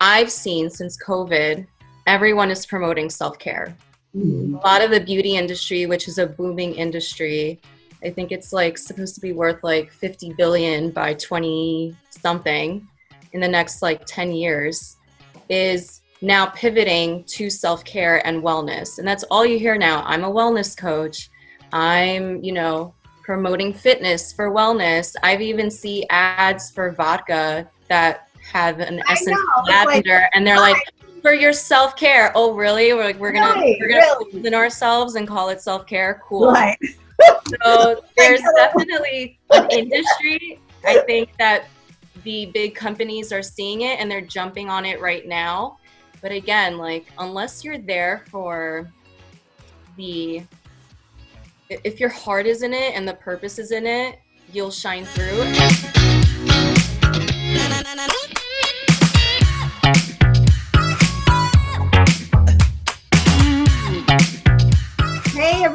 I've seen since COVID, everyone is promoting self care. Mm. A lot of the beauty industry, which is a booming industry, I think it's like supposed to be worth like 50 billion by 20 something in the next like 10 years, is now pivoting to self care and wellness. And that's all you hear now. I'm a wellness coach. I'm, you know, promoting fitness for wellness. I've even see ads for vodka that have an essence of lavender, like, and they're like, for your self care. Oh, really? We're like, we're gonna right, we're gonna really. in ourselves and call it self care. Cool. Right. so there's definitely an industry. I think that the big companies are seeing it and they're jumping on it right now. But again, like unless you're there for the if your heart is in it and the purpose is in it, you'll shine through.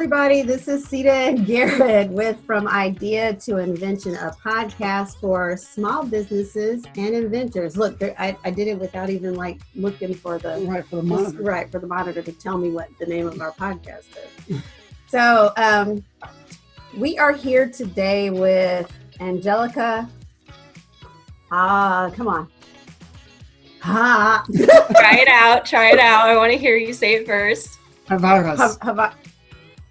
Everybody, this is Sita and Garrett with From Idea to Invention, a podcast for small businesses and inventors. Look, there, I, I, did it without even like looking for the right for the monitor. Right for the monitor to tell me what the name of our podcast is. so um, we are here today with Angelica. Ah, come on. Ha. try it out. Try it out. I want to hear you say it first. Havaras.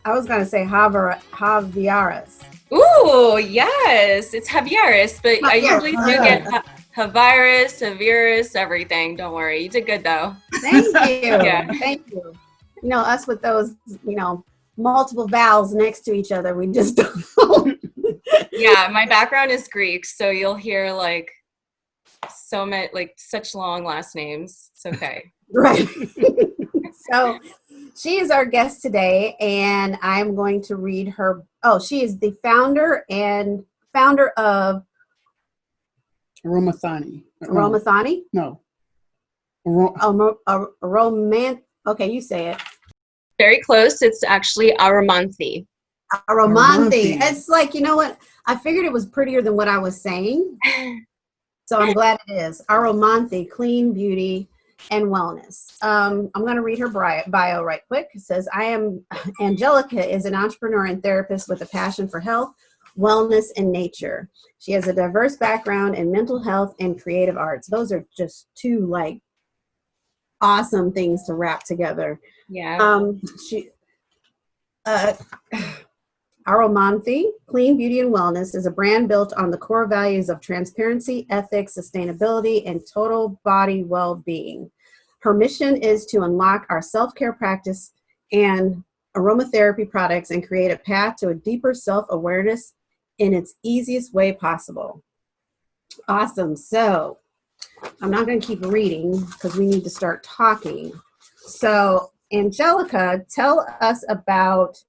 I was going to say Javier, Javieras. Ooh, yes. It's Javieras, but I usually do get Javieras, Javieras, everything. Don't worry. You did good, though. Thank you. yeah. Thank you. You know, us with those, you know, multiple vowels next to each other, we just don't. yeah, my background is Greek, so you'll hear like so many, like such long last names. It's okay. right. so she is our guest today, and I'm going to read her. Oh, she is the founder and founder of Aromathani. Aromathani? Uh, no. Arom- oh, a, a. Okay, you say it. Very close. It's actually Aromanthi. Aromanthi. It's like, you know what? I figured it was prettier than what I was saying. So I'm glad it is. Aromanthi, clean beauty and wellness. Um, I'm going to read her bio right quick. It says, I am Angelica is an entrepreneur and therapist with a passion for health, wellness, and nature. She has a diverse background in mental health and creative arts. Those are just two like awesome things to wrap together. Yeah. Um, she, uh, Aromanthi, Clean Beauty and Wellness, is a brand built on the core values of transparency, ethics, sustainability, and total body well being. Her mission is to unlock our self care practice and aromatherapy products and create a path to a deeper self awareness in its easiest way possible. Awesome. So, I'm not going to keep reading because we need to start talking. So, Angelica, tell us about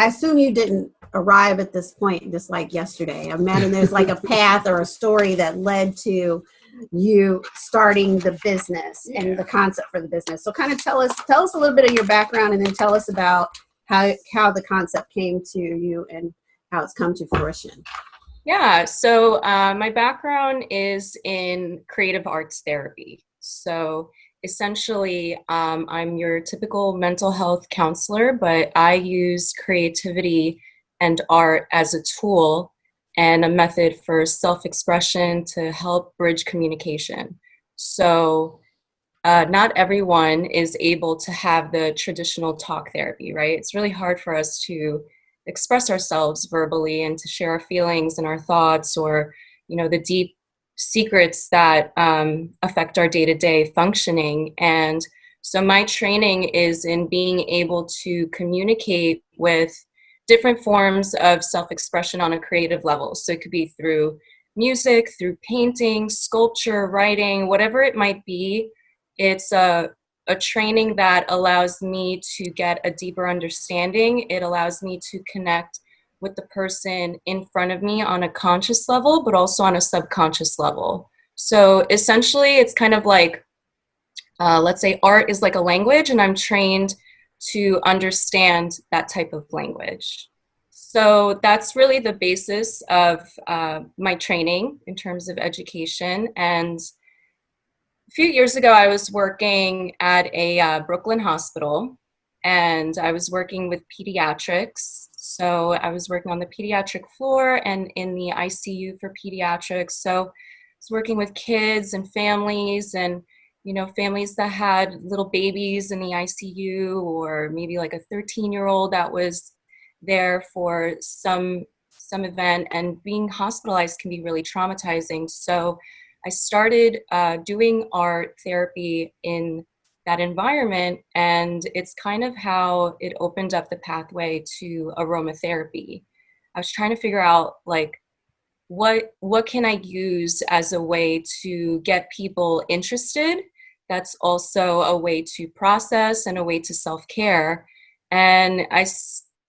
I assume you didn't arrive at this point just like yesterday. I imagine there's like a path or a story that led to you starting the business yeah. and the concept for the business. So kind of tell us tell us a little bit of your background and then tell us about how how the concept came to you and how it's come to fruition. Yeah, so uh, my background is in creative arts therapy. So essentially, um, I'm your typical mental health counselor, but I use creativity and art as a tool and a method for self expression to help bridge communication. So, uh, not everyone is able to have the traditional talk therapy, right? It's really hard for us to express ourselves verbally and to share our feelings and our thoughts or, you know, the deep secrets that um, affect our day to day functioning. And so, my training is in being able to communicate with different forms of self expression on a creative level. So, it could be through music, through painting, sculpture, writing, whatever it might be. It's a, a training that allows me to get a deeper understanding. It allows me to connect with the person in front of me on a conscious level, but also on a subconscious level. So essentially, it's kind of like, uh, let's say, art is like a language, and I'm trained to understand that type of language. So that's really the basis of uh, my training in terms of education. And a few years ago, I was working at a uh, Brooklyn hospital and I was working with pediatrics. So I was working on the pediatric floor and in the ICU for pediatrics. So I was working with kids and families and you know families that had little babies in the ICU or maybe like a 13 year old that was there for some some event and being hospitalized can be really traumatizing so i started uh, doing art therapy in that environment and it's kind of how it opened up the pathway to aromatherapy. I was trying to figure out like what what can i use as a way to get people interested? That's also a way to process and a way to self-care. And i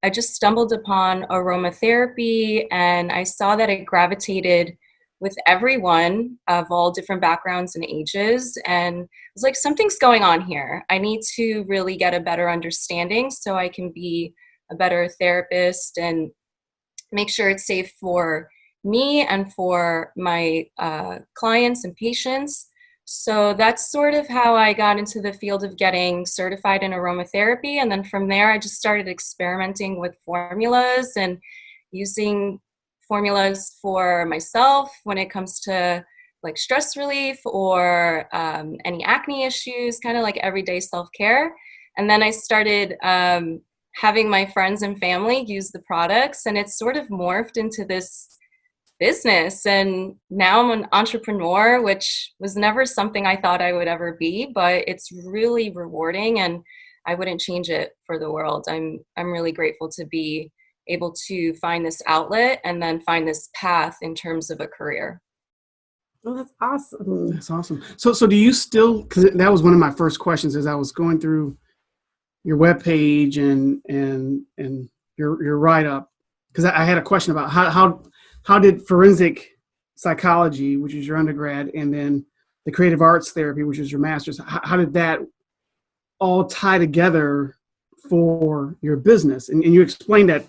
I just stumbled upon aromatherapy and I saw that it gravitated with everyone of all different backgrounds and ages. And I was like, something's going on here. I need to really get a better understanding so I can be a better therapist and make sure it's safe for me and for my uh, clients and patients. So that's sort of how I got into the field of getting certified in aromatherapy. And then from there, I just started experimenting with formulas and using formulas for myself when it comes to like stress relief or um, any acne issues, kind of like everyday self care. And then I started um, having my friends and family use the products, and it's sort of morphed into this business and now i'm an entrepreneur which was never something i thought i would ever be but it's really rewarding and i wouldn't change it for the world i'm i'm really grateful to be able to find this outlet and then find this path in terms of a career Oh, that's awesome. That's awesome. So, so do you still? Because that was one of my first questions as I was going through your web page and and and your your write up. Because I, I had a question about how how how did forensic psychology, which is your undergrad, and then the creative arts therapy, which is your master's, how, how did that all tie together for your business? And, and you explained that,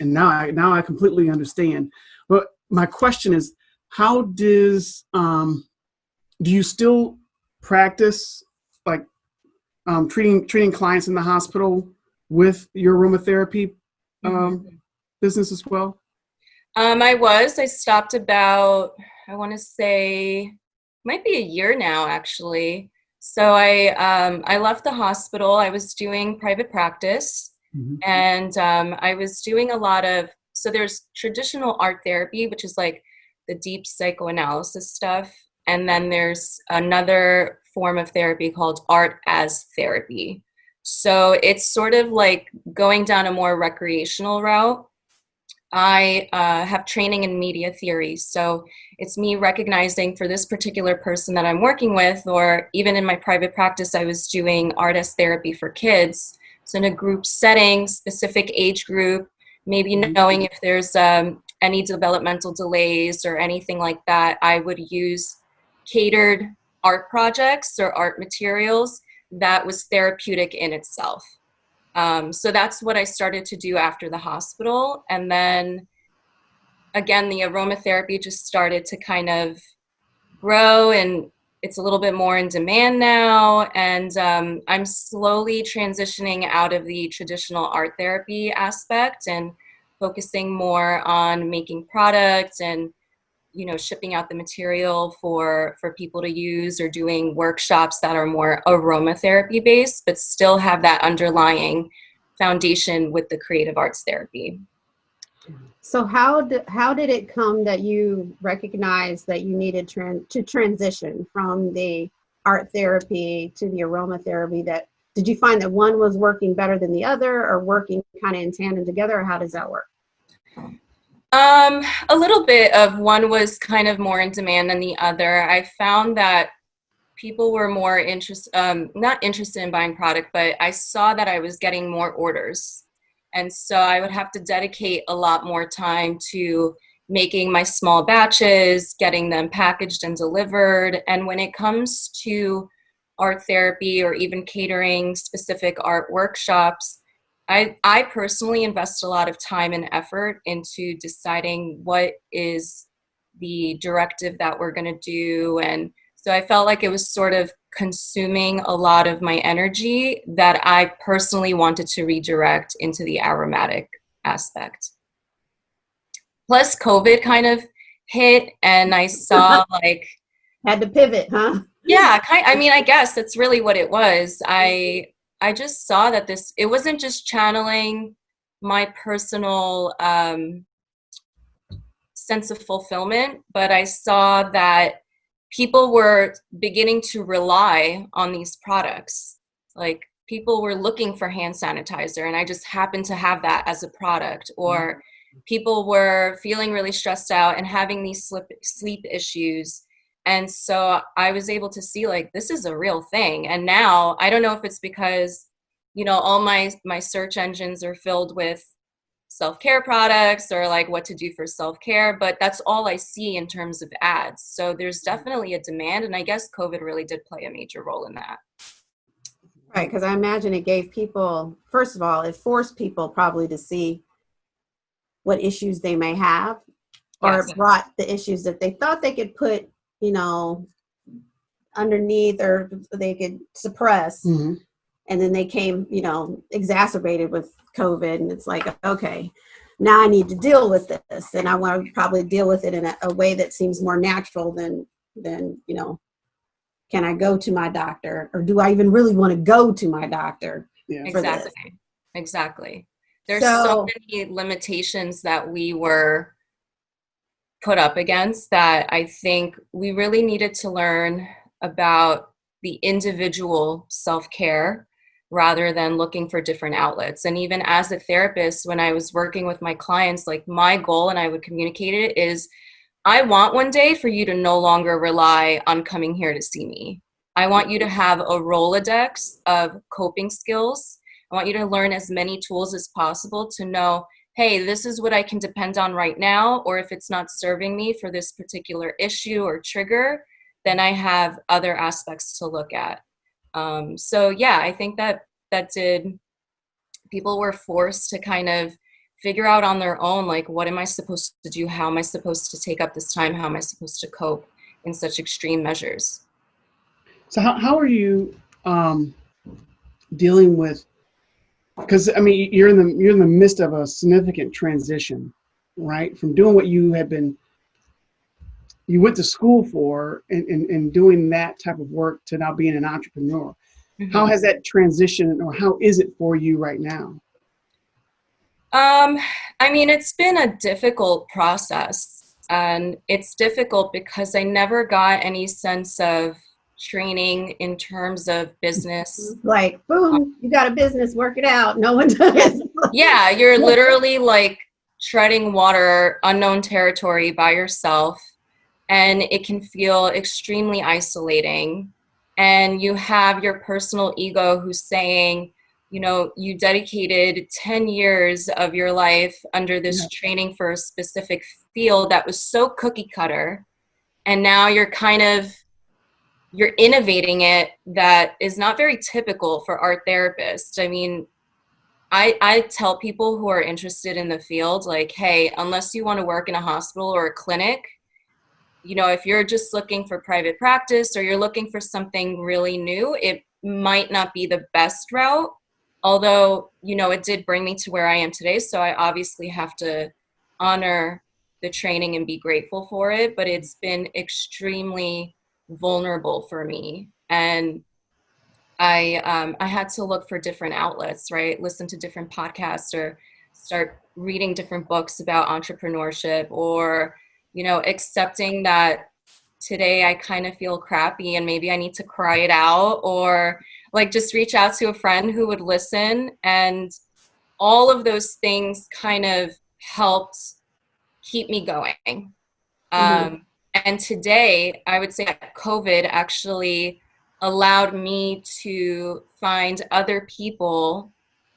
and now I, now I completely understand. But my question is, how does um, do you still practice like um, treating treating clients in the hospital with your aromatherapy um, mm-hmm. business as well? Um, I was. I stopped about, I want to say, might be a year now, actually. So I um, I left the hospital. I was doing private practice, mm-hmm. and um, I was doing a lot of. So there's traditional art therapy, which is like the deep psychoanalysis stuff, and then there's another form of therapy called art as therapy. So it's sort of like going down a more recreational route I uh, have training in media theory. So it's me recognizing for this particular person that I'm working with, or even in my private practice, I was doing art as therapy for kids. In a group setting, specific age group, maybe mm-hmm. knowing if there's um, any developmental delays or anything like that, I would use catered art projects or art materials that was therapeutic in itself. Um, so that's what I started to do after the hospital. And then again, the aromatherapy just started to kind of grow and it's a little bit more in demand now. And um, I'm slowly transitioning out of the traditional art therapy aspect and focusing more on making products and you know shipping out the material for for people to use or doing workshops that are more aromatherapy based but still have that underlying foundation with the creative arts therapy so how did how did it come that you recognized that you needed tran- to transition from the art therapy to the aromatherapy that did you find that one was working better than the other or working kind of in tandem together or how does that work um, a little bit of one was kind of more in demand than the other. I found that people were more interested, um, not interested in buying product, but I saw that I was getting more orders. And so I would have to dedicate a lot more time to making my small batches, getting them packaged and delivered. And when it comes to art therapy or even catering specific art workshops, I, I personally invest a lot of time and effort into deciding what is the directive that we're going to do. And so I felt like it was sort of consuming a lot of my energy that I personally wanted to redirect into the aromatic aspect. Plus, COVID kind of hit, and I saw like. Had to pivot, huh? Yeah, kind, I mean, I guess that's really what it was. I I just saw that this it wasn't just channeling my personal um, sense of fulfillment, but I saw that people were beginning to rely on these products. Like people were looking for hand sanitizer, and I just happened to have that as a product. Or mm-hmm. people were feeling really stressed out and having these sleep, sleep issues and so i was able to see like this is a real thing and now i don't know if it's because you know all my my search engines are filled with self-care products or like what to do for self-care but that's all i see in terms of ads so there's mm-hmm. definitely a demand and i guess covid really did play a major role in that right because i imagine it gave people first of all it forced people probably to see what issues they may have or yes. brought the issues that they thought they could put you know, underneath or they could suppress. Mm-hmm. And then they came, you know, exacerbated with COVID. And it's like, okay, now I need to deal with this. And I want to probably deal with it in a, a way that seems more natural than, than, you know, can I go to my doctor or do I even really want to go to my doctor? Yeah. Exactly. This? Exactly. There's so, so many limitations that we were put up against that I think we really needed to learn about the individual self care rather than looking for different outlets. And even as a therapist, when I was working with my clients, like my goal, and I would communicate it, is I want one day for you to no longer rely on coming here to see me. I want you to mm-hmm. have a Rolodex of coping skills. I want you to learn as many tools as possible to know hey, this is what I can depend on right now, or if it's not serving me for this particular issue or trigger, then I have other aspects to look at. Um, so yeah, I think that that did. People were forced to kind of figure out on their own, like, what am I supposed to do? How am I supposed to take up this time? How am I supposed to cope in such extreme measures? So how how are you um, dealing with because I mean you're in the you're in the midst of a significant transition, right? From doing what you had been you went to school for and, and, and doing that type of work to now being an entrepreneur. Mm-hmm. How has that transition or how is it for you right now? Um, I mean, it's been a difficult process and it's difficult because I never got any sense of training in terms of business. Like, boom, you got a business, work it out. No one does. yeah, you're literally like treading water, unknown territory by yourself, and it can feel extremely isolating. And you have your personal ego who's saying, you know, you dedicated 10 years of your life under this yeah. training for a specific field that was so cookie cutter. And now you're kind of you're innovating it that is not very typical for art therapists. I mean, I, I tell people who are interested in the field, like, hey, unless you want to work in a hospital or a clinic, you know, if you're just looking for private practice or you're looking for something really new, it might not be the best route. Although, you know, it did bring me to where I am today. So I obviously have to honor the training and be grateful for it. But it's been extremely vulnerable for me and I um, I had to look for different outlets, right? Listen to different podcasts or start reading different books about entrepreneurship or you know accepting that today I kind of feel crappy and maybe I need to cry it out or like just reach out to a friend who would listen and all of those things kind of helped keep me going. Mm-hmm. Um, and today, I would say that COVID actually allowed me to find other people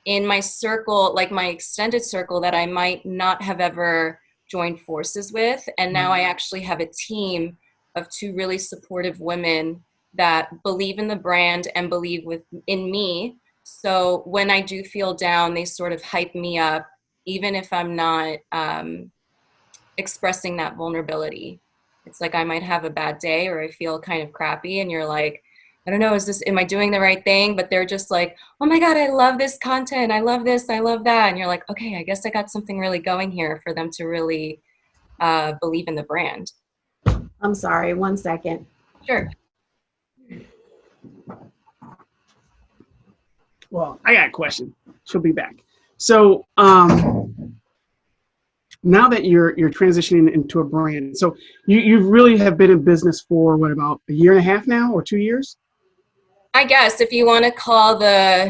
in my circle, like my extended circle, that I might not have ever joined forces with. And now I mm-hmm. actually have a team of two really supportive women that believe in the brand and believe with in me So when I do feel down, they sort of hype me up, even if I'm not um, expressing that vulnerability. It's like I might have a bad day or I feel kind of crappy, and you're like, I don't know, is this, am I doing the right thing? But they're just like, oh my God, I love this content. I love this. I love that. And you're like, okay, I guess I got something really going here for them to really uh, believe in the brand. I'm sorry, one second. Sure. Well, I got a question. She'll be back. So um, now that you're you're transitioning into a brand, so you you really have been in business for what about a year and a half now, or two years? I guess if you want to call the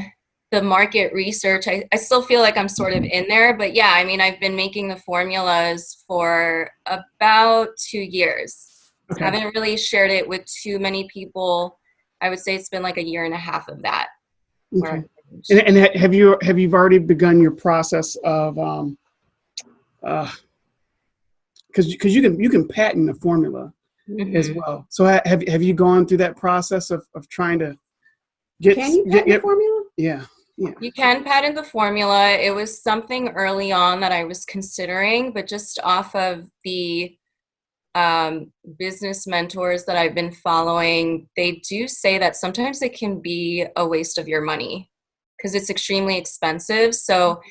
the market research, I, I still feel like I'm sort of in there. But yeah, I mean, I've been making the formulas for about two years. Okay. I haven't really shared it with too many people. I would say it's been like a year and a half of that. Okay. And, and have you have you already begun your process of um, uh, because because you can you can patent the formula as Mhm. well. So have have you gone through that process of, of trying to Can you get, patent the get- formula? yeah You can patent the formula. It was something early on that I was considering, but just off of the um, business mentors that I've been following, they do say that sometimes it can be a waste of your money because it's extremely expensive. So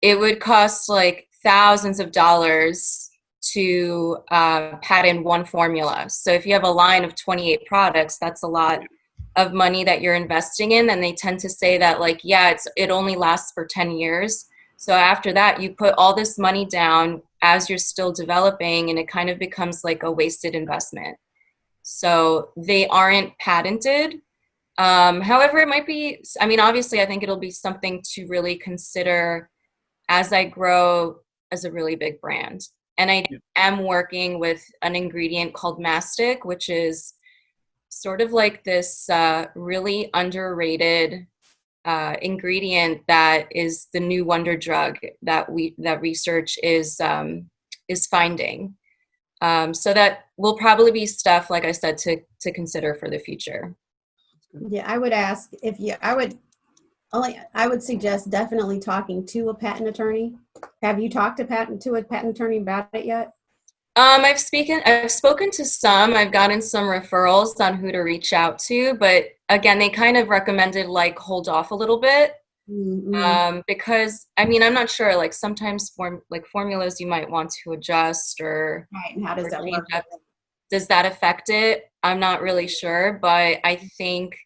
it would cost like thousands of dollars to uh, patent one formula. So if you have a line of 28 products, that's a lot of money that you're investing in and they tend to say that like yeah it's it only lasts for 10 years. So after that you put all this money down as you're still developing and it kind of becomes like a wasted investment. So they aren't patented. Um, however it might be i mean obviously i think it'll be something to really consider as i grow as a really big brand. And i am working with an ingredient called mastic which is sort of like this uh, really underrated uh, ingredient that is the new wonder drug that we that research is um, is finding. Um, so that will probably be stuff, like I said, to to consider for the future. Yeah, I would ask if you, I would only, I would suggest definitely talking to a patent attorney. Have you talked to patent, to a patent attorney about it yet? Um, I've spoken I've spoken to some. I've gotten some referrals on who to reach out to, but again, they kind of recommended like hold off a little bit Mm, mm, um, because I mean I'm not sure. Like sometimes form like formulas you might want to adjust or Right, and how does that work? up. does that affect it? I'm not really sure, but I think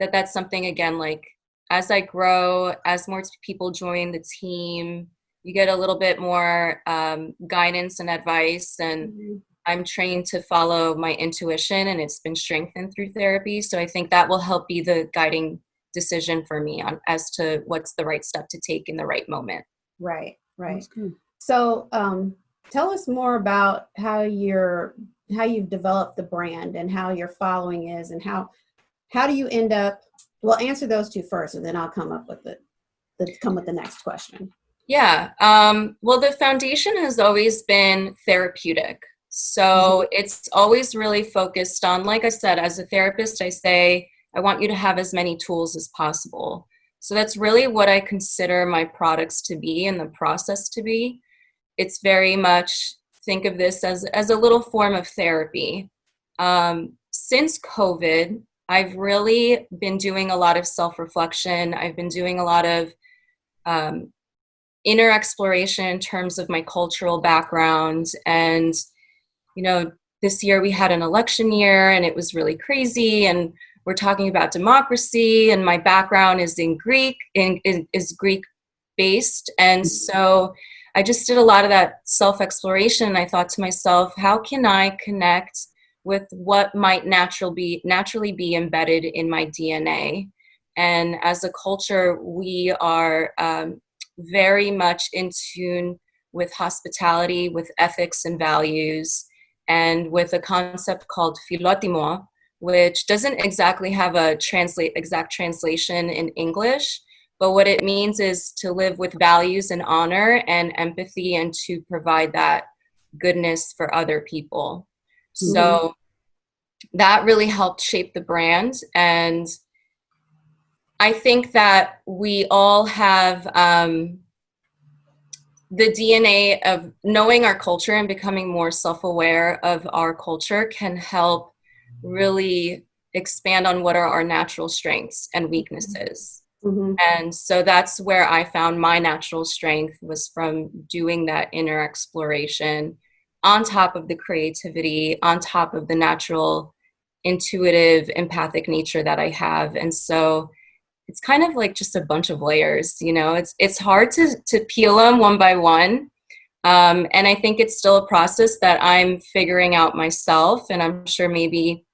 that that's something again like as I grow, as more people join the team, you get a little bit more um, guidance and advice and Mhm. I'm trained to follow my intuition and it's been strengthened through therapy. So I think that will help be the guiding decision for me on as to what's the right step to take in the right moment. Right, right. So, um, tell us more about how you're, how you've developed the brand and how your following is and how, how do you end up, well, answer those two first and then I'll come up with the, the come with the next question. Yeah. Um, well, the foundation has always been therapeutic. So it's always really focused on, like I said, as a therapist, I say, I want you to have as many tools as possible. So that's really what I consider my products to be and the process to be. It's very much think of this as, as a little form of therapy. Um, since COVID, I've really been doing a lot of self reflection. I've been doing a lot of um, inner exploration in terms of my cultural background. And you know this year we had an election year and it was really crazy and we're talking about democracy and my background is in greek in, in, is greek based. And so i just did a lot of that self exploration and i thought to myself how can i connect with what might natural be naturally be embedded in my dna and as a culture we are um, very much in tune with hospitality, with ethics and values, and with a concept called philotimo, which doesn't exactly have a translate exact translation in English, but what it means is to live with values and honor and empathy and to provide that goodness for other people. Mm-hmm. So that really helped shape the brand and I think that we all have um, the DNA of knowing our culture and becoming more self-aware of our culture can help really expand on what are our natural strengths and weaknesses. Mhm. And so that's where I found my natural strength was from doing that inner exploration on top of the creativity, on top of the natural, intuitive, empathic nature that I have. And so it's kind of like just a bunch of layers, you know, it's, it's hard to, to peel them one by one. Um, and I think it's still a process that I'm figuring out myself. And I'm sure maybe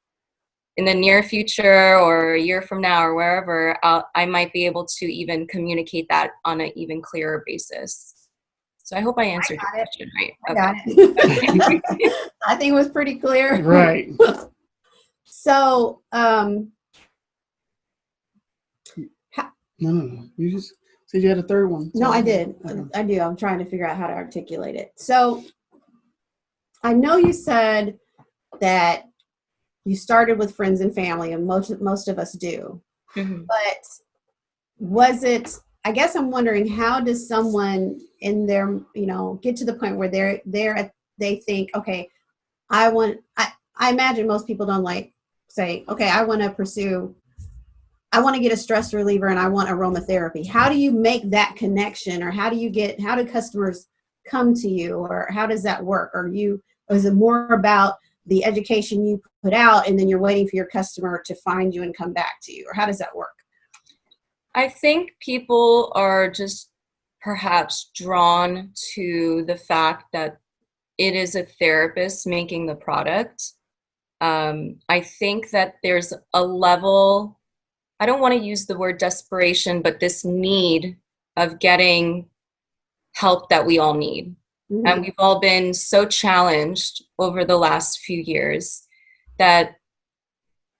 in the near future or a year from now or wherever, I'll, I might be able to even communicate that on an even clearer basis. So I hope I answered your got it. question right. I Okay. got it. I think it was pretty clear. Right. So, um, No, no, no. You just said you had a third one. no, I did. Okay. I do. I'm trying to figure out how to articulate it. So, I know you said that you started with friends and family, and most most of us do. Mhm. But was it? I guess I'm wondering how does someone in their you know get to the point where they're they're at, they think okay, I want I I imagine most people don't like say okay I want to pursue I want to get a stress reliever and I want aromatherapy. How do you make that connection, or how do you get how do customers come to you, or how does that work? Or you is it more about the education you put out and then you're waiting for your customer to find you and come back to you, or how does that work? I think people are just perhaps drawn to the fact that it is a therapist making the product. Um, I think that there's a level, I don't want to use the word desperation, but this need of getting help that we all need. Mm-hmm. And we've all been so challenged over the last few years that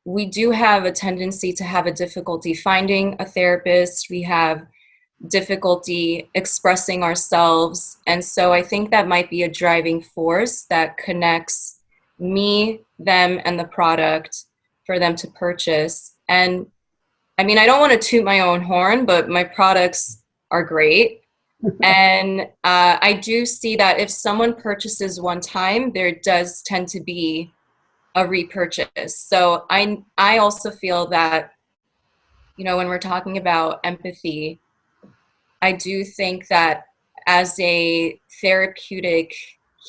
we do have a tendency to have a difficulty finding a therapist. We have difficulty expressing ourselves. And so I think that might be a driving force that connects me, them, and the product for them to purchase. And I mean, I don't want to toot my own horn, but my products are great. and uh, I do see that if someone purchases one time, there does tend to be a repurchase. So I I also feel that you know when we're talking about empathy, I do think that as a therapeutic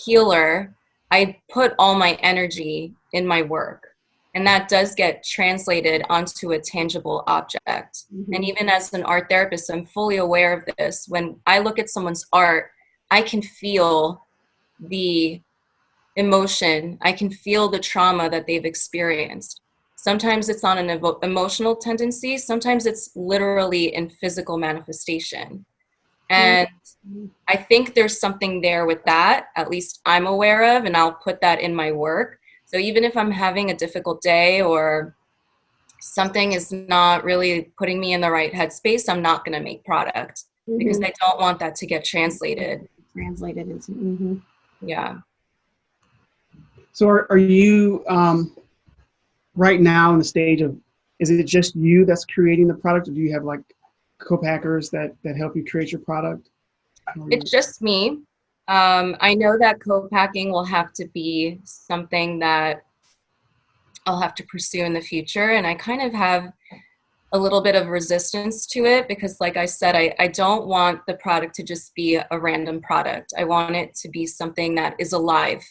healer, I put all my energy in my work. And that does get translated onto a tangible object. Mhm. And even as an art therapist, I'm fully aware of this. When I look at someone's art, I can feel the emotion, I can feel the trauma that they've experienced. Sometimes it's on an evo- emotional tendency, sometimes it's literally in physical manifestation. And I think there's something there with that, at least I'm aware of, and I'll put that in my work. So even if I'm having a difficult day or something is not really putting me in the right headspace, I'm not going to make product because Mhm. I don't want that to get translated. translated into mhm. Yeah. So are, are you um, right now in the stage of, is it just you that's creating the product or do you have like co-packers that, that help you create your product? It's just me. Um, I know that co-packing will have to be something that I'll have to pursue in the future. And I kind of have a little bit of resistance to it because like I said, I, I don't want the product to just be a random product. I want it to be something that is alive,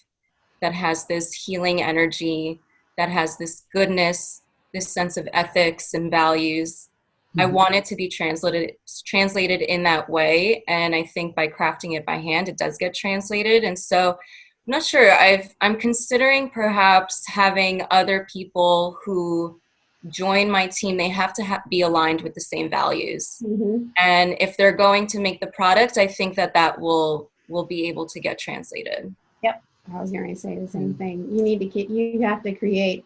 that has this healing energy, that has this goodness, this sense of ethics and values. I Mhm. want it to be translated translated in that way, and I think by crafting it by hand, it does get translated. And so, I'm not sure. I've I'm considering perhaps having other people who join my team. They have to ha- be aligned with the same values, Mhm. and if they're going to make the product, I think that that will will be able to get translated. Yep I was going to say the same thing. You need to get, you have to create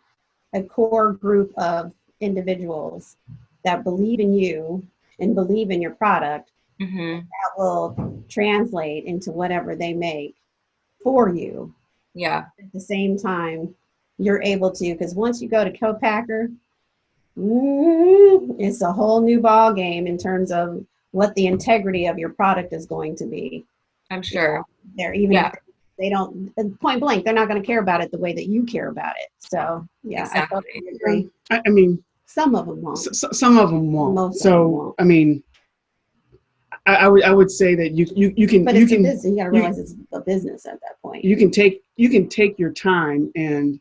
a core group of individuals that believe in you and believe in your product hmm that will translate into whatever they make for you. Yeah. At the same time, you're able to, because once you go to co-packer, mm, it's a whole new ball game in terms of what the integrity of your product is going to be. I'm sure. They're even Yeah. they don't point blank, they're not going to care about it the way that you care about it. So yeah, I Exactly. totally agree. I, I mean, Some of them won't. s- s- some of them won't. Most of so them won't. I mean, I, I would I would say that you you you can But you it's a can business. You got to you- realize it's a business at that point. you can take you can take your time and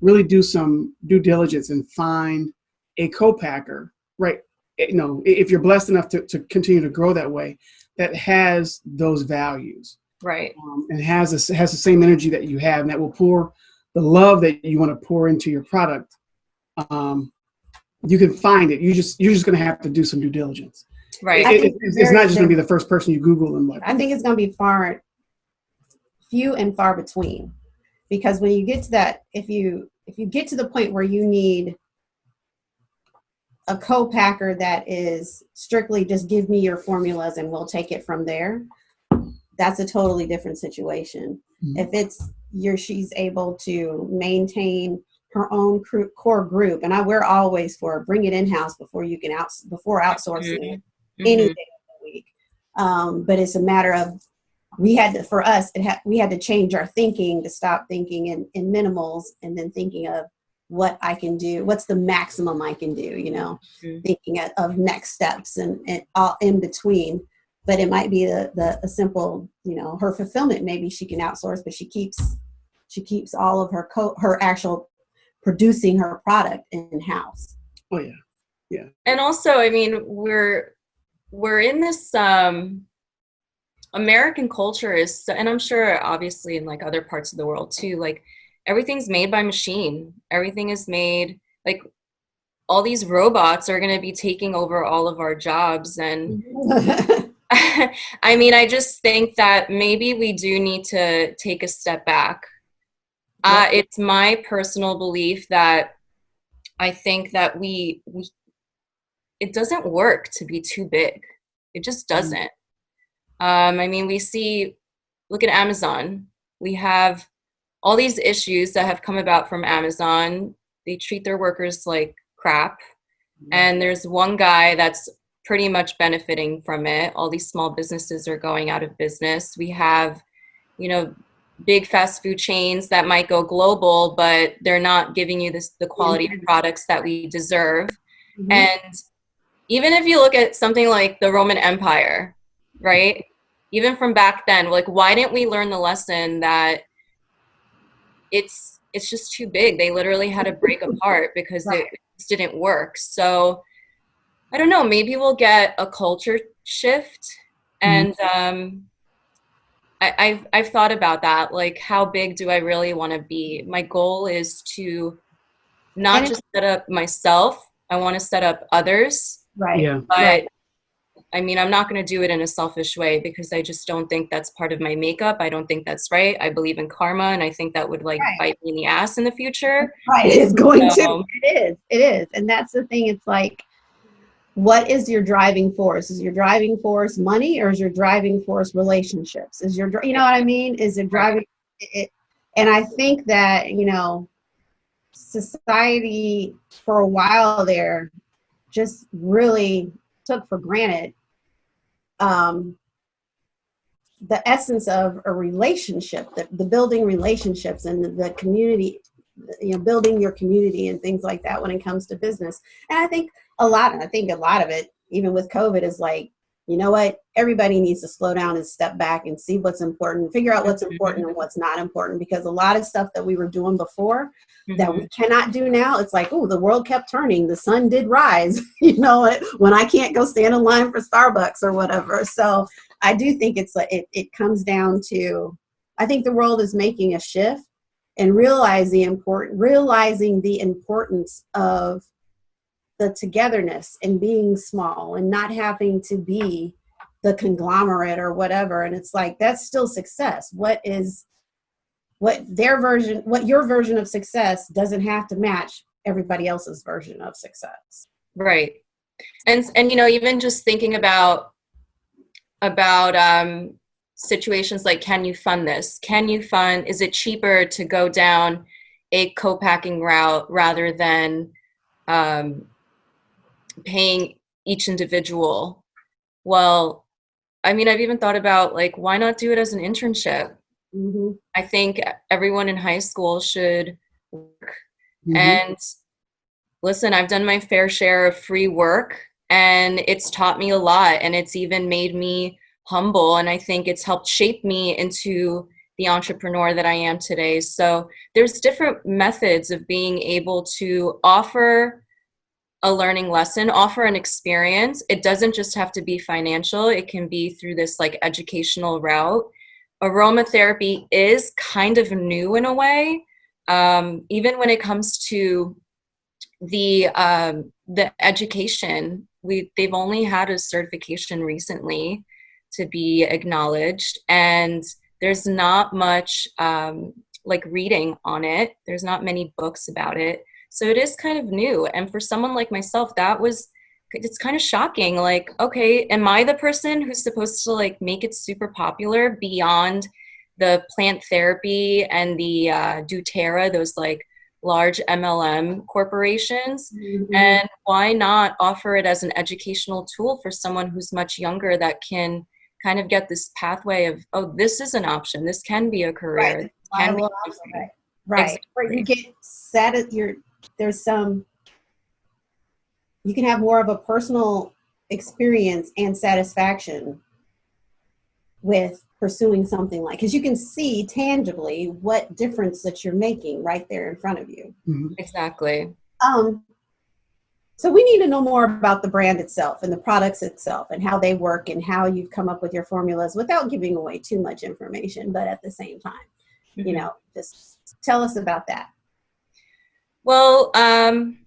really do some due diligence and find a co-packer right Eh, you know if you're blessed enough to, to continue to grow that way that has those values Right. um, and has a, has the same energy that you have and that will pour the love that you want to pour into your product um, you can find it you just you're just going to have to do some due diligence Right. It- think it- it's, it's not just going to be the first person you google and like I think it's going to be far, few and far between, because when you get to that, if you if you get to the point where you need a co-packer that is strictly just give me your formulas and we'll take it from there, that's a totally different situation. Mhm. If it's you're she's able to maintain her own core group, and I we're always for bring it in house before you can out before outsourcing it any Mhm. day of the week. Um, but it's a matter of we had to for us it had we had to change our thinking to stop thinking in, in minimals and then thinking of what I can do, what's the maximum I can do, you know, Mhm. thinking of, of next steps and, and all in between. But it might be the, the a simple, you know, her fulfillment maybe she can outsource, but she keeps she keeps all of her co her actual producing her product in house. oh yeah yeah. and also i mean we're we're in this um american culture is so, and i'm sure obviously in like other parts of the world too like everything's made by machine everything is made like all these robots are going to be taking over all of our jobs and I mean, I just think that maybe we do need to take a step back. Uh, it's my personal belief that I think that we, we it doesn't work to be too big. It just doesn't. Um, I mean, we see, look at Amazon. We have all these issues that have come about from Amazon. They treat their workers like crap. And there's one guy that's pretty much benefiting from it. All these small businesses are going out of business. We have, you know, big fast food chains that might go global, but they're not giving you this, the quality of products that we deserve. Mhm. And even if you look at something like the Roman Empire, right? Even from back then, like why didn't we learn the lesson that it's it's just too big. They literally had to break apart because Right. it just didn't work. So I don't know, maybe we'll get a culture shift and um I, I've I've thought about that. Like how big do I really want to be? My goal is to not just set up myself, I want to set up others. right. yeah But Right. I mean, I'm not going to do it in a selfish way because I just don't think that's part of my makeup. I don't think that's right. I believe in karma, and I think that would like Right. bite me in the ass in the future. Right. It's going So- to. It is. It is. And that's the thing. It's like, what is your driving force? Is your driving force money or is your driving force relationships? Is your, you know what I mean? Is it driving it? And I think that, you know, society for a while there just really took for granted um, the essence of a relationship, the, the building relationships and the, the community, you know, building your community and things like that when it comes to business. And I think a lot, and I think a lot of it, even with COVID, is like, you know what, everybody needs to slow down and step back and see what's important, figure out what's important and what's not important, because a lot of stuff that we were doing before that Mhm. we cannot do now. It's like, oh, the world kept turning. The sun did rise, you know, it- when I can't go stand in line for Starbucks or whatever. So I do think it's like, it, it comes down to, I think the world is making a shift and realize the important, realizing the importance of the togetherness and being small and not having to be the conglomerate or whatever. And it's like, that's still success. What is, what their version what your version of success doesn't have to match everybody else's version of success Right. And and you know, even just thinking about about um situations like can you fund this? Can you fund is it cheaper to go down a co-packing route rather than um, paying each individual. Well, I mean, I've even thought about like, why not do it as an internship? hmm I think everyone in high school should work. Mhm. And listen, I've done my fair share of free work and it's taught me a lot and it's even made me humble and I think it's helped shape me into the entrepreneur that I am today. So there's different methods of being able to offer a learning lesson, offer an experience. It doesn't just have to be financial. It can be through this like educational route. Aromatherapy is kind of new in a way. Um, even when it comes to the um, the education, we they've only had a certification recently to be acknowledged, and there's not much um, like reading on it. There's not many books about it, so it is kind of new. And for someone like myself, that was it's kind of shocking. Like, okay, am I the person who's supposed to like make it super popular beyond the plant therapy and the uh, doTERRA, those like large MLM corporations? Mm-hmm. And why not offer it as an educational tool for someone who's much younger that can kind of get this pathway of, oh, this is an option. This can be a career. Right. This can be Viable a option. career. Right. Or you get sat your there's some you can have more of a personal experience and satisfaction with pursuing something like because you can see tangibly what difference that you're making right there in front of you. Mhm. Exactly. Um, so we need to know more about the brand itself and the products itself and how they work and how you've come up with your formulas without giving away too much information, but at the same time, you know, just tell us about that. Well, um,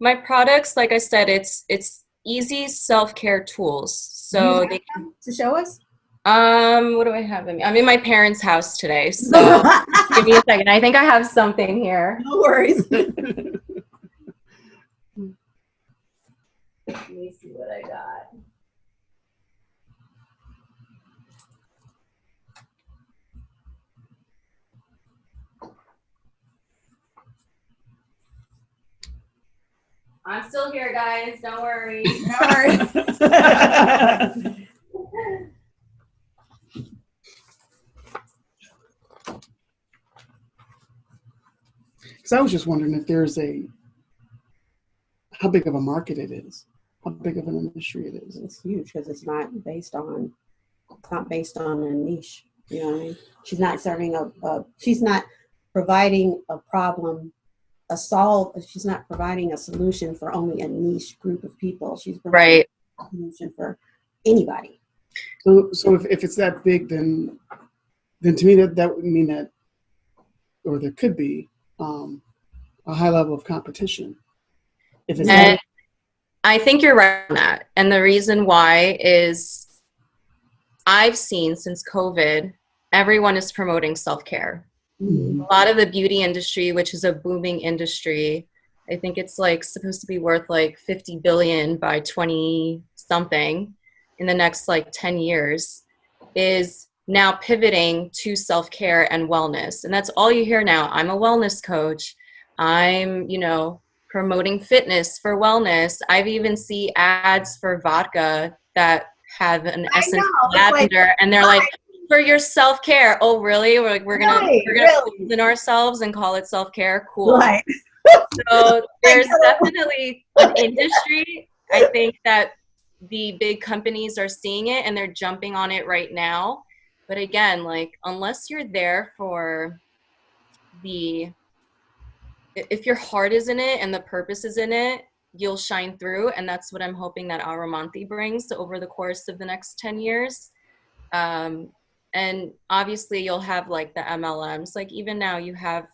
my products, like I said, it's it's easy self care tools. So they have to show us. um, what do I have? I'm in my parents' house today, so give me a second. I think I have something here. no worries. Let me see what I got. I'm still here, guys. Don't worry. Because I was just wondering if there's a how big of a market it is, how big of an industry it is. it's huge because it's not based on it's not based on a niche. You know what I mean? She's not serving a, a she's not providing a problem, a solve. She's not providing a solution for only a niche group of people. She's providing Right. a solution for anybody. So, so if, if it's that big, then then to me that that would mean that, or there could be um, a high level of competition. If it's And that, I think you're right on that. And the reason why is I've seen since COVID, everyone is promoting self care. Mhm. a lot of the beauty industry which is a booming industry i think it's like supposed to be worth like 50 billion by 20 something in the next like 10 years is now pivoting to self-care and wellness. And that's all you hear now. I'm a wellness coach. I'm you know promoting fitness for wellness. I've even see ads for vodka that have an I essence know, of it's like, lavender and they're like for your self care. Oh, really? We're like we're gonna Right, we're gonna really. poison ourselves and call it self care. Cool. Right. So there's definitely an industry. I think that the big companies are seeing it and they're jumping on it right now. But again, like unless you're there for the if your heart is in it and the purpose is in it, you'll shine through. And that's what I'm hoping that Aromanthi brings over the course of the next 10 years. Um, and obviously you'll have like the MLMs. Like even now you have,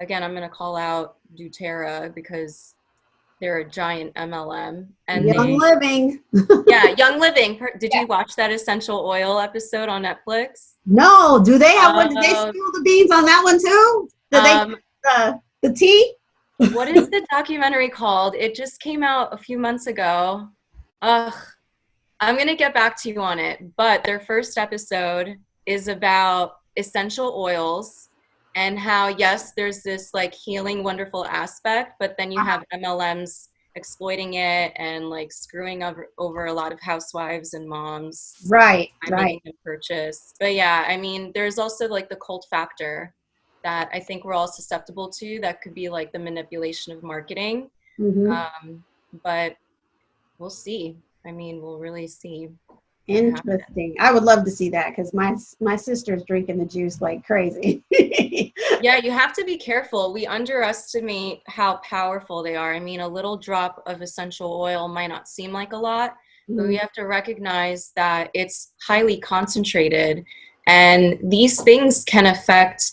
again, I'm going to call out doTERRA because they're a giant MLM. And Young they, living. yeah, Young Living. Did you watch that essential oil episode on Netflix? No, do they have one? Did they Uh, spill the beans on that one too? Did Um, they uh, the tea? what is the documentary called? It just came out a few months ago. Ugh, I'm gonna get back to you on it. But their first episode is about essential oils and how yes, there's this like healing, wonderful aspect, but then you have MLMs exploiting it and like screwing over, over a lot of housewives and moms Right, right. purchase. But yeah, I mean, there's also like the cult factor that I think we're all susceptible to. That could be like the manipulation of marketing. Mhm. Um, but we'll see. I mean, we'll really see. Interesting. I would love to see that because my my sister's drinking the juice like crazy. Yeah, you have to be careful. We underestimate how powerful they are. I mean, a little drop of essential oil might not seem like a lot, but we have to recognize that it's highly concentrated and these things can affect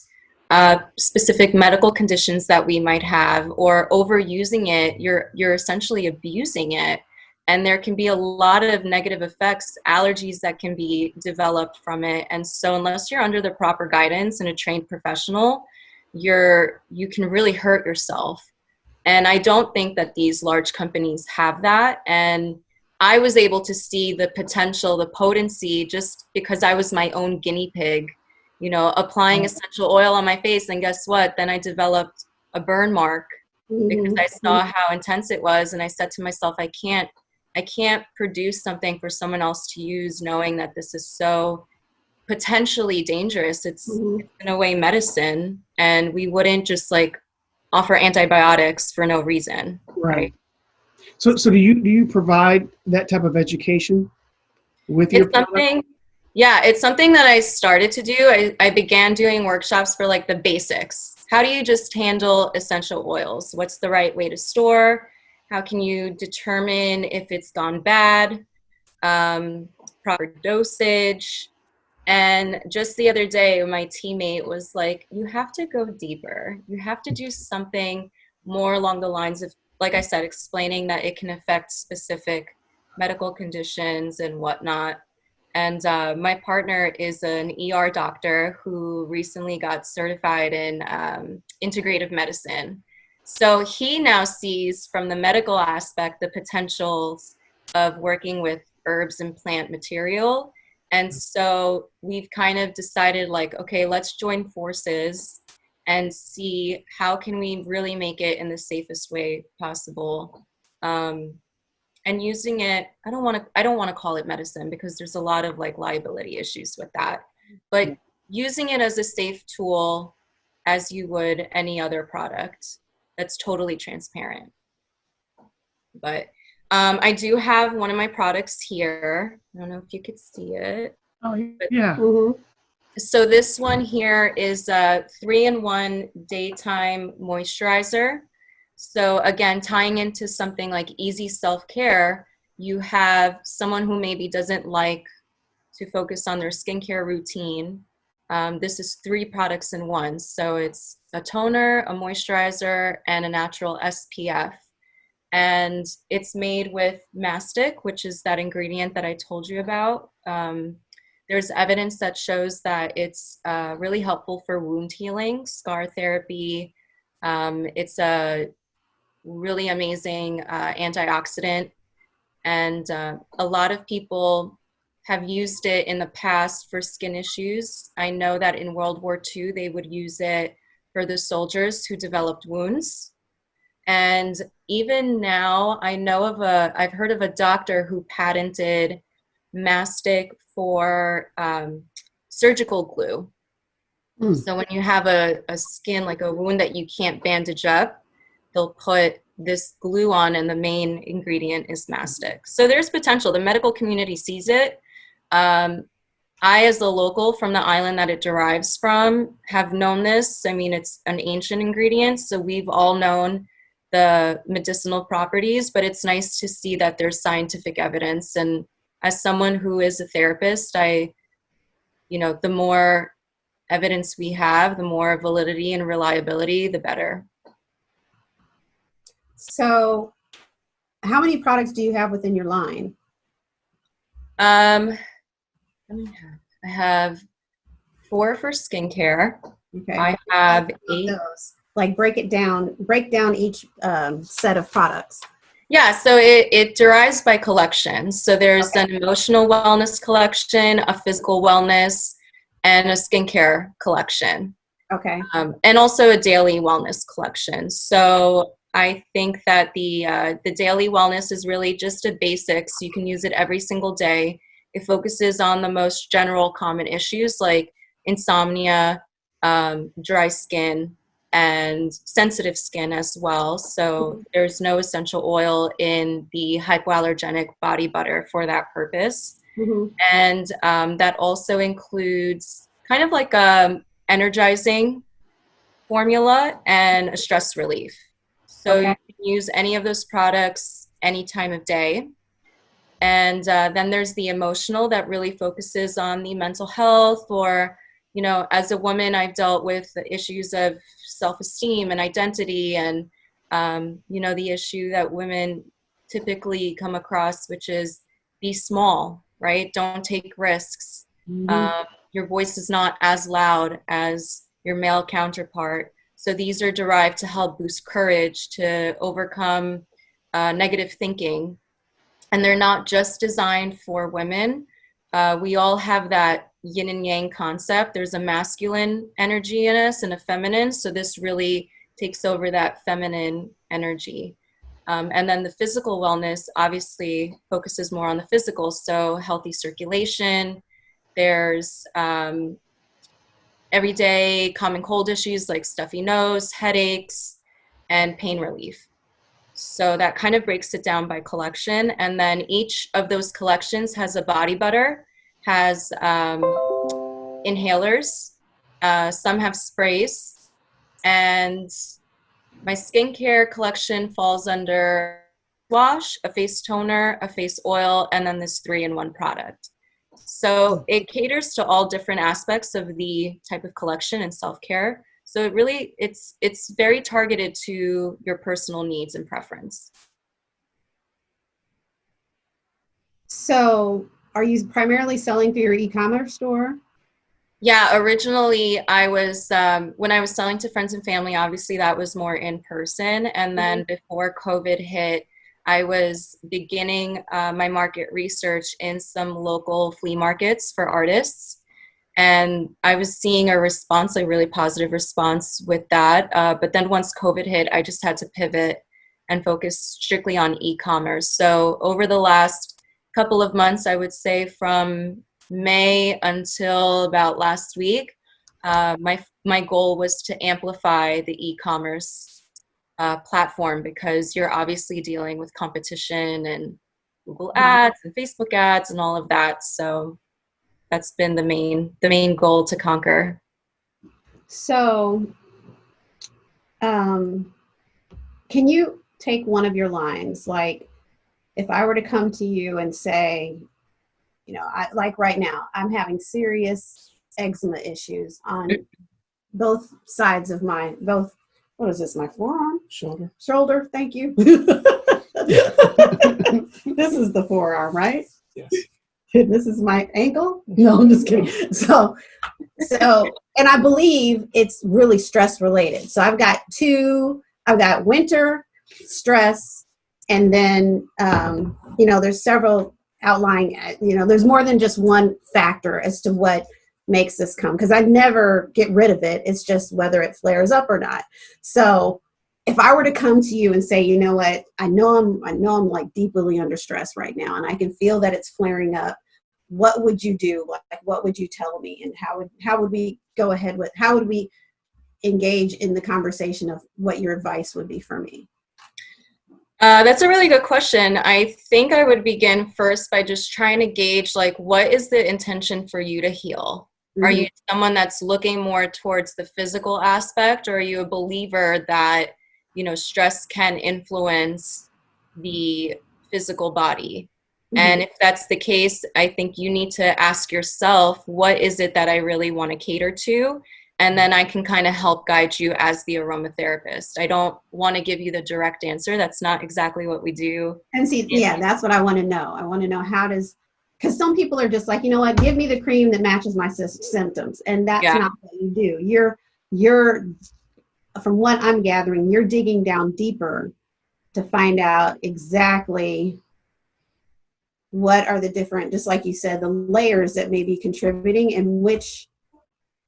uh, specific medical conditions that we might have or overusing it you're you're essentially abusing it and there can be a lot of negative effects allergies that can be developed from it and so unless you're under the proper guidance and a trained professional you're you can really hurt yourself and i don't think that these large companies have that and I was able to see the potential, the potency, just because I was my own guinea pig, you know, applying essential oil on my face. And guess what? Then I developed a burn mark because Mhm. I saw how intense it was. And I said to myself, I can't, I can't produce something for someone else to use knowing that this is so potentially dangerous. It's Mhm. in a way medicine. And we wouldn't just like offer antibiotics for no reason. Right. So, so do you do you provide that type of education with your it's something yeah it's something that i started to do I, I began doing workshops for like the basics how do you just handle essential oils what's the right way to store how can you determine if it's gone bad um, proper dosage and just the other day my teammate was like you have to go deeper you have to do something more along the lines of like i said explaining that it can affect specific medical conditions and whatnot. And uh, my partner is an ER doctor who recently got certified in um, integrative medicine. So he now sees from the medical aspect the potentials of working with herbs and plant material. And so we've kind of decided like, okay, let's join forces and see how can we really make it in the safest way possible. Um, and using it i don't want to i don't want to call it medicine because there's a lot of like liability issues with that but using it as a safe tool as you would any other product that's totally transparent but um, i do have one of my products here i don't know if you could see it Oh, yeah. Mhm. so this one here is a three in one daytime moisturizer. So again, tying into something like easy self-care, you have someone who maybe doesn't like to focus on their skincare routine. Um, this is three products in one. So it's a toner, a moisturizer, and a natural SPF. And it's made with mastic, which is that ingredient that I told you about. Um, there's evidence that shows that it's uh, really helpful for wound healing, scar therapy. Um, it's a really amazing uh, antioxidant. And uh, a lot of people have used it in the past for skin issues. I know that in World War II, they would use it for the soldiers who developed wounds. And even now, I know of a, I've heard of a doctor who patented mastic for um, surgical glue. Hmm. So when you have a, a skin, like a wound that you can't bandage up, they'll put this glue on and the main ingredient is mastic. So there's potential. The medical community sees it. Um, I, as a local from the island that it derives from, have known this. I mean, it's an ancient ingredient, so we've all known the medicinal properties, but it's nice to see that there's scientific evidence. And as someone who is a therapist, I, you know, the more evidence we have, the more validity and reliability, the better. So, how many products do you have within your line? Um, let me have, I have four for skincare. Okay. I have eight. those. Like break it down, break down each um, set of products. Yeah, so it, it derives by collection. So there's an emotional wellness collection, a physical wellness, and a skincare collection. Okay. um, and also a daily wellness collection. So I think that the uh, the daily wellness is really just a basics. You can use it every single day. It focuses on the most general common issues like insomnia, um, dry skin, and sensitive skin as well. So there's no essential oil in the hypoallergenic body butter for that purpose. Mhm. And um, that also includes kind of like a energizing formula and a stress relief. So Okay. you can use any of those products any time of day. And uh, then there's the emotional that really focuses on the mental health or you know, as a woman, I've dealt with the issues of self-esteem and identity and, um, you know, the issue that women typically come across, which is be small, right? Don't take risks. Mhm. Um, your voice is not as loud as your male counterpart. So these are derived to help boost courage, to overcome uh, negative thinking. And they're not just designed for women. Uh, we all have that yin and yang concept. There's a masculine energy in us and a feminine. So this really takes over that feminine energy. Um, and then the physical wellness obviously focuses more on the physical. So healthy circulation. There's um, everyday common cold issues like stuffy nose, headaches, and pain relief. So that kind of breaks it down by collection. And then each of those collections has a body butter has um, inhalers, uh, some have sprays, and my skincare collection falls under wash, a face toner, a face oil, and then this three-in-one product. So it caters to all different aspects of the type of collection and self-care. So it really, it's it's very targeted to your personal needs and preference. So, are you primarily selling through your e-commerce store? Yeah, originally I was um, when I was selling to friends and family. Obviously, that was more in person, and then before COVID hit, I was beginning uh, my market research in some local flea markets for artists, and I was seeing a response, a really positive response with that. Uh, but then once COVID hit, I just had to pivot and focus strictly on e-commerce. So over the last couple of months, I would say from May until about last week, uh, my my goal was to amplify the e-commerce uh, platform because you're obviously dealing with competition and Google ads and Facebook ads and all of that. So that's been the main the main goal to conquer. So, um, can you take one of your lines? Like, if I were to come to you and say, you know, I, like right now, I'm having serious eczema issues on both sides of my both. What is this? My forearm, Shoulder. shoulder. Thank you. this is the forearm, right? Yes. this is my ankle. No, I'm just kidding. So, so, and I believe it's really stress related. So I've got two. I've got winter stress, and then um, you know, there's several outlying. uh, You know, there's more than just one factor as to what makes this come because I never get rid of it. It's just whether it flares up or not. So if I were to come to you and say, you know what, I know I'm, I know I'm like deeply under stress right now, and I can feel that it's flaring up. What would you do? Like, what would you tell me, and how would how would we go ahead with? How would we engage in the conversation of what your advice would be for me? Uh, that's a really good question. I think I would begin first by just trying to gauge like what is the intention for you to heal? Are you someone that's looking more towards the physical aspect or are you a believer that, you know, stress can influence the physical body? Mhm. And if that's the case, I think you need to ask yourself, what is it that I really want to cater to? And then I can kind of help guide you as the aromatherapist. I don't want to give you the direct answer. That's not exactly what we do. And see, yeah, that's what I want to know. I want to know how does, because some people are just like, you know what, give me the cream that matches my symptoms, and that's Yeah. not what you do. You're, you're, from what I'm gathering, you're digging down deeper to find out exactly what are the different, just like you said, the layers that may be contributing and which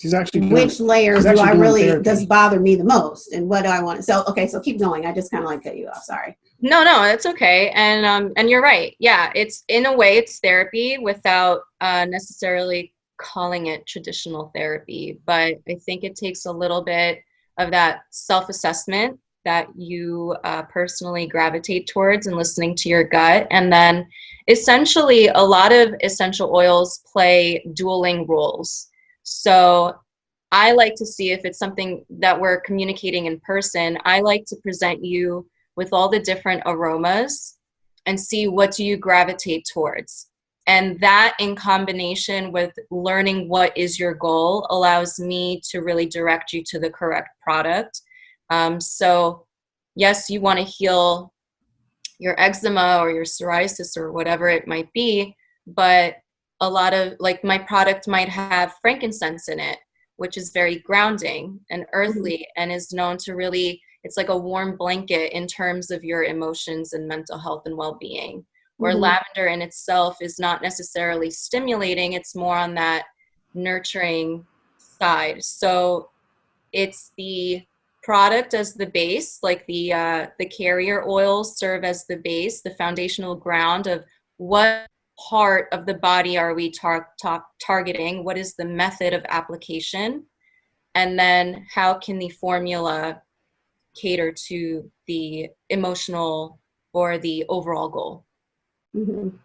She's actually done which it. layers She's do I really therapy. does bother me the most, and what do I want? To so okay, so keep going. I just kind of like cut you off. Sorry. No, no, it's okay. And um, and you're right. Yeah, it's in a way it's therapy without uh, necessarily calling it traditional therapy. But I think it takes a little bit of that self-assessment that you uh, personally gravitate towards and listening to your gut, and then essentially a lot of essential oils play dueling roles. So I like to see if it's something that we're communicating in person. I like to present you with all the different aromas and see what do you gravitate towards. And that in combination with learning what is your goal allows me to really direct you to the correct product. Um, so yes, you want to heal your eczema or your psoriasis or whatever it might be, but a lot of like my product might have frankincense in it which is very grounding and earthly and is known to really it's like a warm blanket in terms of your emotions and mental health and well-being where Mhm. lavender in itself is not necessarily stimulating it's more on that nurturing side so it's the product as the base like the uh, the carrier oils serve as the base the foundational ground of what part of the body are we tar- tar- targeting? What is the method of application? And then how can the formula cater to the emotional or the overall goal? Mhm.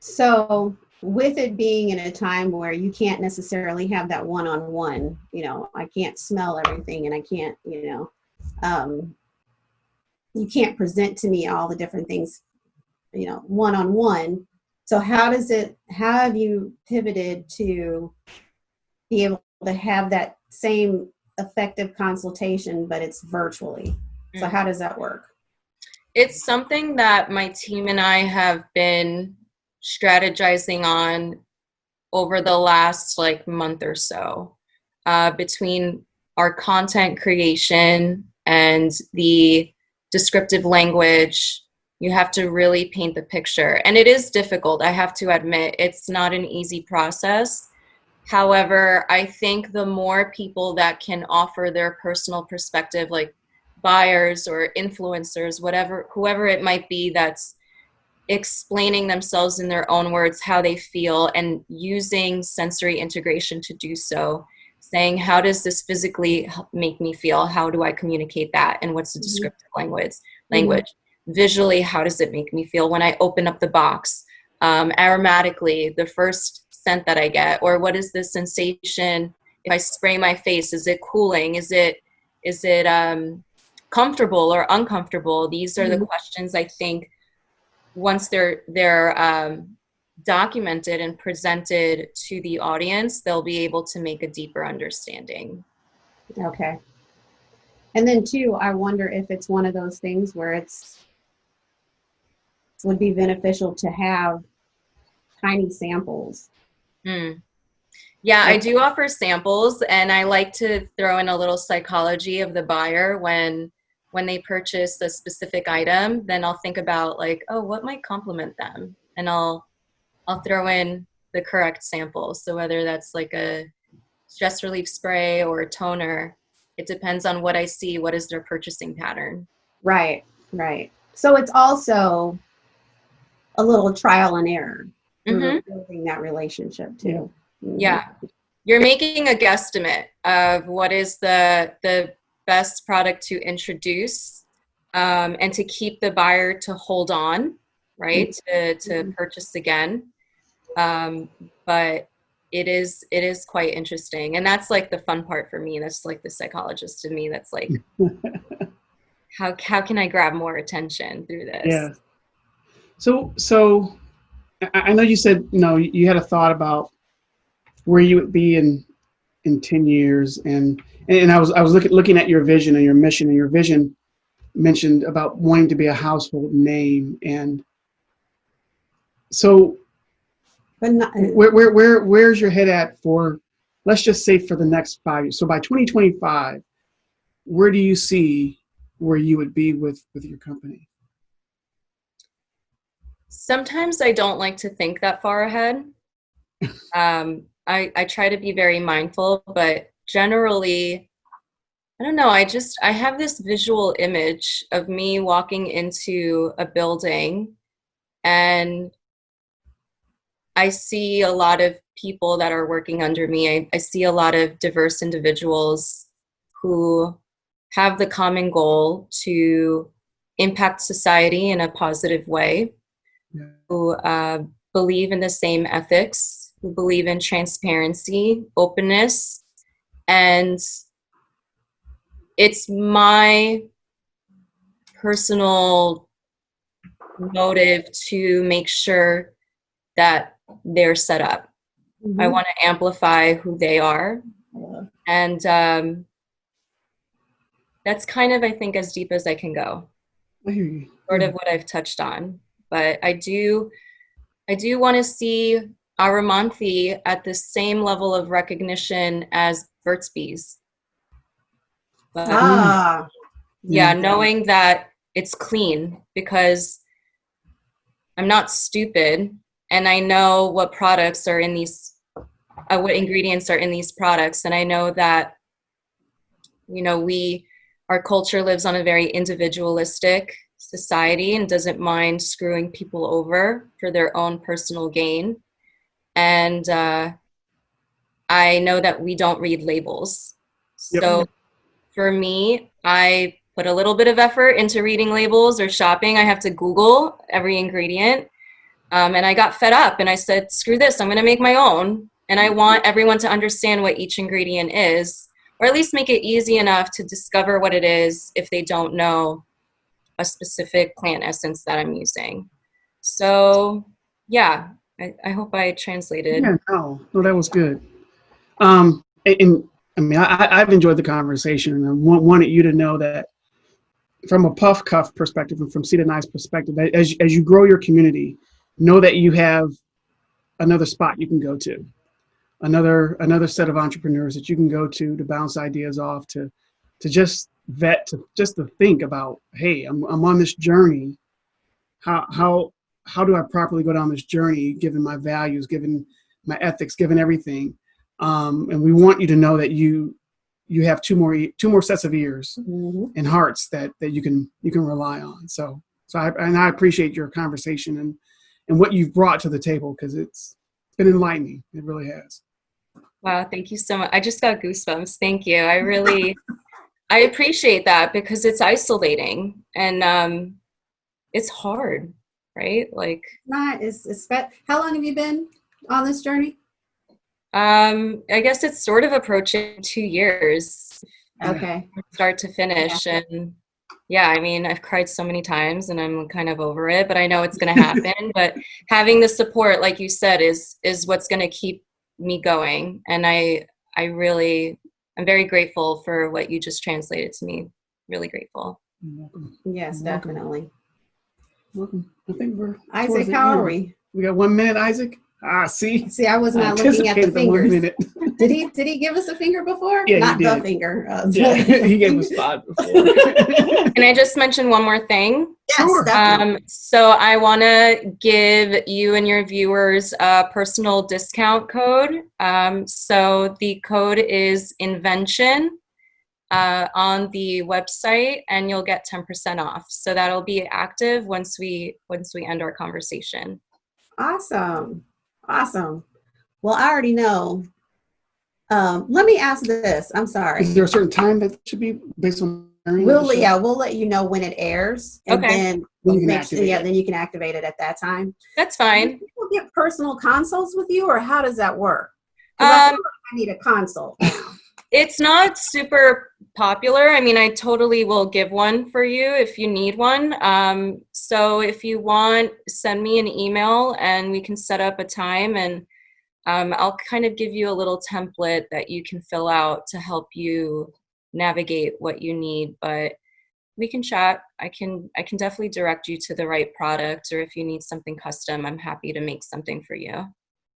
So, with it being in a time where you can't necessarily have that one on one, you know, I can't smell everything and I can't, you know, um, you can't present to me all the different things, you know, one on one. So, how does it, how have you pivoted to be able to have that same effective consultation, but it's virtually? So, Mm. how does that work? It's something that my team and I have been strategizing on over the last like month or so uh, between our content creation and the descriptive language. You have to really paint the picture and it is difficult i have to admit. It's not an easy process. However i think the more people that can offer their personal perspective like buyers or influencers whatever whoever it might be that's explaining themselves in their own words how they feel and using sensory integration to do so saying how does this physically make me feel? How do i communicate that? And what's the Mhm. descriptive language language? Visually how does it make me feel when i open up the box? Um, aromatically the first scent that i get or what is the sensation if i spray my face? Is it cooling? Is it is it um, comfortable or uncomfortable these are the Mhm. questions i think once they're they're um, documented and presented to the audience they'll be able to make a deeper understanding Okay. And then too, I wonder if it's one of those things where it's would be beneficial to have tiny samples. Mm. Yeah, I do offer samples and I like to throw in a little psychology of the buyer when when they purchase a specific item, then I'll think about like, oh, what might complement them? And I'll I'll throw in the correct sample. So whether that's like a stress relief spray or a toner, it depends on what I see, what is their purchasing pattern. Right, right. So it's also a little trial and error Mhm. building that relationship too. Yeah. You're making a guesstimate of what is the the best product to introduce um, and to keep the buyer to hold on, right? To to Mhm. purchase again. Um, but it is it is quite interesting. And that's like the fun part for me. That's like the psychologist in me that's like how how can I grab more attention through this? Yeah. So, so I, I know you said you know you had a thought about where you would be in in ten years, and and I was I was looking looking at your vision and your mission, and your vision mentioned about wanting to be a household name, and so But not, where where where where's your head at for let's just say for the next five years? So by 2025, where do you see where you would be with with your company? Sometimes I don't like to think that far ahead. um, I, I try to be very mindful, but generally, I don't know. I just I have this visual image of me walking into a building and I see a lot of people that are working under me. I, I see a lot of diverse individuals who have the common goal to impact society in a positive way, Yeah. who uh, believe in the same ethics, who believe in transparency, openness, and it's my personal motive to make sure that they're set up. I Mhm. want to amplify who they are. And um, that's kind of, I think, as deep as I can go, hear you. sort of what I've touched on. But I do, I do want to see Aromanthi at the same level of recognition as Burt's Bees. But, Ah, yeah, Mm. knowing that it's clean because I'm not stupid and I know what products are in these, uh, what ingredients are in these products. And I know that, you know, we, our culture lives on a very individualistic society and doesn't mind screwing people over for their own personal gain. And uh, I know that we don't read labels. Yep. So for me, I put a little bit of effort into reading labels or shopping. I have to Google every ingredient. Um, and I got fed up and I said, screw this, I'm going to make my own. And I want everyone to understand what each ingredient is, or at least make it easy enough to discover what it is if they don't know a specific plant essence that I'm using. So, yeah, I, I hope I translated. Yeah, no, no, that was good. Um, and, I mean, I, I've enjoyed the conversation, and I want, wanted you to know that from a puff cuff perspective and from Seed and perspective, as as you grow your community, know that you have another spot you can go to, another another set of entrepreneurs that you can go to to bounce ideas off, to to just vet, to just to think about, hey, I'm I'm on this journey. How how how do I properly go down this journey, given my values, given my ethics, given everything? Um, and we want you to know that you you have two more e- two more sets of ears mhm. and hearts that that you can you can rely on. So so I and I appreciate your conversation and and what you've brought to the table because it's been enlightening. It really has. Wow, thank you so much. I just got goosebumps. Thank you. I really I appreciate that because it's isolating and um it's hard, right? Like Not, it's, it's, how long have you been on this journey? Um I guess it's sort of approaching 2 years Okay. start to finish and yeah, I mean, I've cried so many times and I'm kind of over it, but I know it's going to happen, but having the support like you said is is what's going to keep me going and I I really I'm very grateful for what you just translated to me. Really grateful. Yes, definitely. Welcome. I think we're Isaac, how are we? We got one minute, Isaac. Ah, see, See, I was I not looking at the anticipated one fingers. minute. Did he, did he give us a finger before? Yeah, he Not the did. finger. uh, Yeah, he gave us five before. Can I just mention one more thing? Yes, Sure. Um, so I want to give you and your viewers a personal discount code. Um, so the code is invention uh, on the website, and you'll get 10% off. So that'll be active once we once we end our conversation. Awesome. Awesome. Well, I already know. Um, let me ask this. I'm sorry. Is there a certain time that should be based on? airing We'll yeah, we'll let you know when it airs, and Okay. then Then you can make sure, activate yeah, it. then you can activate it at that time. That's Do fine. people get personal consults with you, or how does that work? Um, feel like I need a consult. It's not super popular. I mean, I totally will give one for you if you need one. Um, so if you want, send me an email and we can set up a time and um, I'll kind of give you a little template that you can fill out to help you navigate what you need. But we can chat. I can I can definitely direct you to the right product, or if you need something custom, I'm happy to make something for you.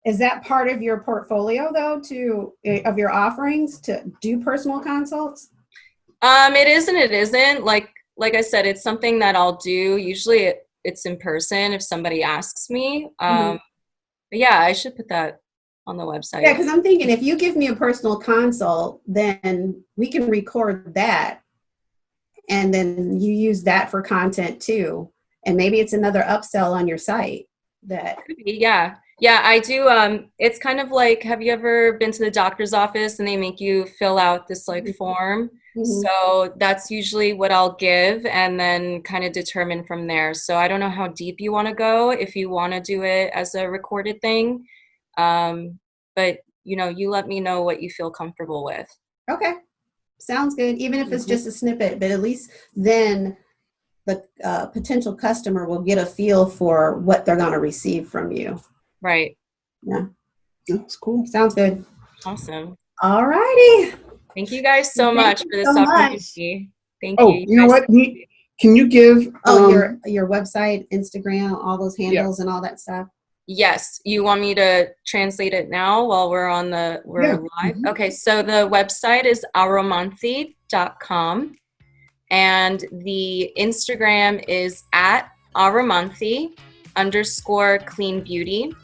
Is that part of your portfolio, though, to eh, of your offerings to do personal consults? Um, it is and it isn't. Like like I said, it's something that I'll do. Usually, it, it's in person if somebody asks me. Um, Mhm. but yeah, I should put that on the website. Yeah, because I'm thinking if you give me a personal consult, then we can record that. And then you use that for content too. And maybe it's another upsell on your site that Could be, Yeah. Yeah, I do. Um, it's kind of like, have you ever been to the doctor's office and they make you fill out this like Mhm. form? Mhm. So that's usually what I'll give and then kind of determine from there. So I don't know how deep you want to go if you want to do it as a recorded thing. Um, but you know, you let me know what you feel comfortable with. Okay, sounds good. Even if it's Mhm. just a snippet, but at least then the uh, potential customer will get a feel for what they're going to receive from you. Right. Yeah. That's cool. Sounds good. Awesome. All righty. Thank you guys so Thank much for this so much. opportunity. Thank you. Oh, you. you know what? You- Can you give? Oh, um, your your website, Instagram, all those handles and all that stuff. Yes, you want me to translate it now while we're on the we're Yeah. live? Mhm. Okay, so the website is aromanthi.com and the Instagram is at aramonthi underscore clean beauty.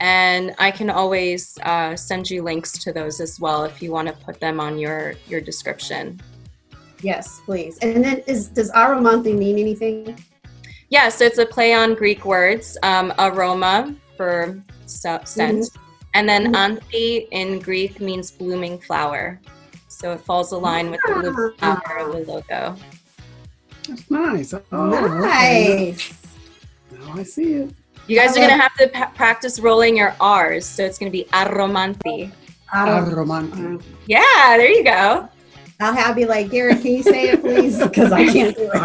And I can always uh, send you links to those as well if you want to put them on your your description. Yes, please. And then is does Aromanthi mean anything? Yeah, so it's a play on Greek words, um, aroma for so- scent, and then Mhm. anthi in Greek means blooming flower. So it falls aligned with the blooming Ah. flower of the logo. That's nice. Oh, okay. nice. Now I see it. You guys are gonna have to pa- practice rolling your R's, so it's gonna be aromanthi. I'll, Yeah, there you go. I'll have you like Garrett. Can you say it, please? Because I can't do it.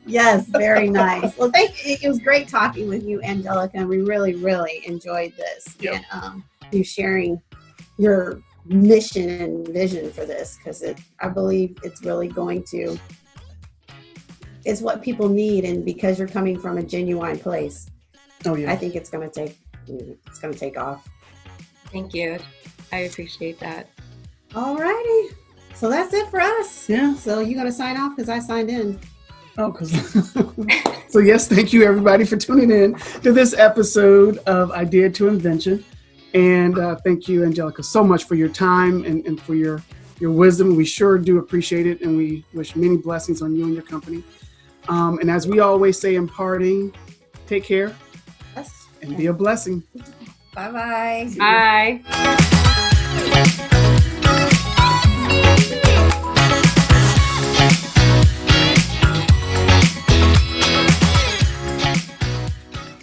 yes, very nice. Well, thank you. It was great talking with you, Angelica, and we really, really enjoyed this. Yep. And um, you sharing your mission and vision for this because it, I believe it's really going to. It's what people need, and because you're coming from a genuine place, oh I think it's going to take. It's going to take off. Thank you. I appreciate that. Alrighty. So that's it for us. Yeah. So you gonna sign off because I signed in. Oh, 'cause- so yes, thank you everybody for tuning in to this episode of Idea to Invention, and uh, thank you, Angelica, so much for your time and, and for your your wisdom. We sure do appreciate it, and we wish many blessings on you and your company. Um, and as we always say in parting, take care yes. and be a blessing. Bye-bye. Bye. -bye. Bye.